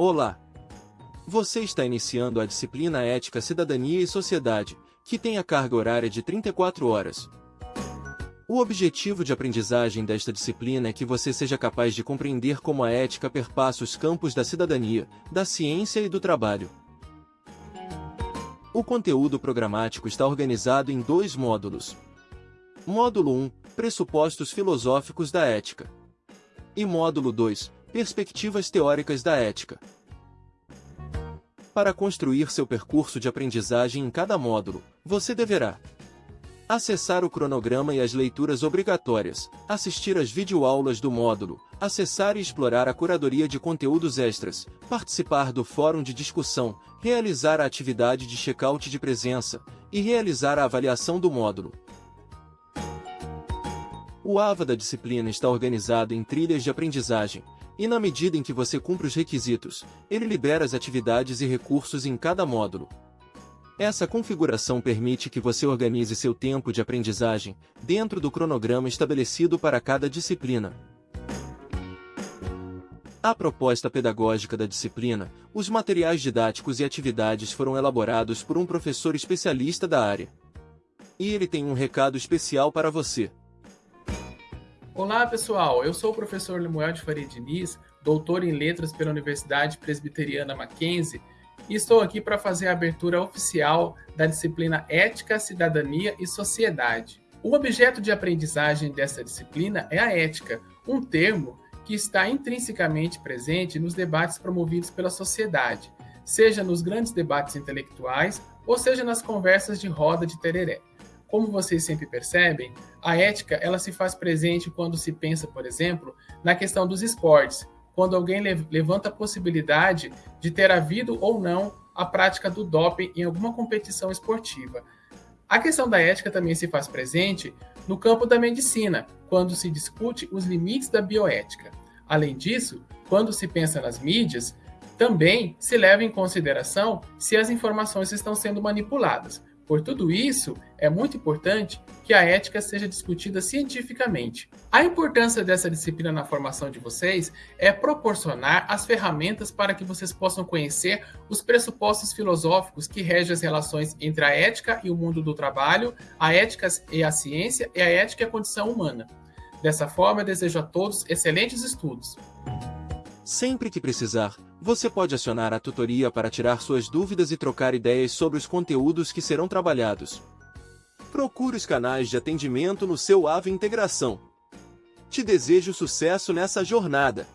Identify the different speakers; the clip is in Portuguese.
Speaker 1: Olá! Você está iniciando a disciplina Ética, Cidadania e Sociedade, que tem a carga horária de 34 horas. O objetivo de aprendizagem desta disciplina é que você seja capaz de compreender como a ética perpassa os campos da cidadania, da ciência e do trabalho. O conteúdo programático está organizado em dois módulos. Módulo 1 Pressupostos filosóficos da ética. E módulo 2 Perspectivas teóricas da ética. Para construir seu percurso de aprendizagem em cada módulo, você deverá acessar o cronograma e as leituras obrigatórias, assistir às videoaulas do módulo, acessar e explorar a curadoria de conteúdos extras, participar do fórum de discussão, realizar a atividade de check-out de presença e realizar a avaliação do módulo. O AVA da disciplina está organizado em trilhas de aprendizagem, e na medida em que você cumpre os requisitos, ele libera as atividades e recursos em cada módulo. Essa configuração permite que você organize seu tempo de aprendizagem dentro do cronograma estabelecido para cada disciplina. A proposta pedagógica da disciplina, os materiais didáticos e atividades foram elaborados por um professor especialista da área. E ele tem um recado especial para você.
Speaker 2: Olá, pessoal. Eu sou o professor Lemuel de Faria Diniz, doutor em Letras pela Universidade Presbiteriana Mackenzie, e estou aqui para fazer a abertura oficial da disciplina Ética, Cidadania e Sociedade. O objeto de aprendizagem dessa disciplina é a ética, um termo que está intrinsecamente presente nos debates promovidos pela sociedade, seja nos grandes debates intelectuais ou seja nas conversas de roda de tereré. Como vocês sempre percebem, a ética ela se faz presente quando se pensa, por exemplo, na questão dos esportes, quando alguém levanta a possibilidade de ter havido ou não a prática do doping em alguma competição esportiva. A questão da ética também se faz presente no campo da medicina, quando se discute os limites da bioética. Além disso, quando se pensa nas mídias, também se leva em consideração se as informações estão sendo manipuladas, por tudo isso, é muito importante que a ética seja discutida cientificamente. A importância dessa disciplina na formação de vocês é proporcionar as ferramentas para que vocês possam conhecer os pressupostos filosóficos que regem as relações entre a ética e o mundo do trabalho, a ética e a ciência e a ética e a condição humana. Dessa forma, desejo a todos excelentes estudos.
Speaker 1: Sempre que precisar, você pode acionar a tutoria para tirar suas dúvidas e trocar ideias sobre os conteúdos que serão trabalhados. Procure os canais de atendimento no seu AVE Integração. Te desejo sucesso nessa jornada!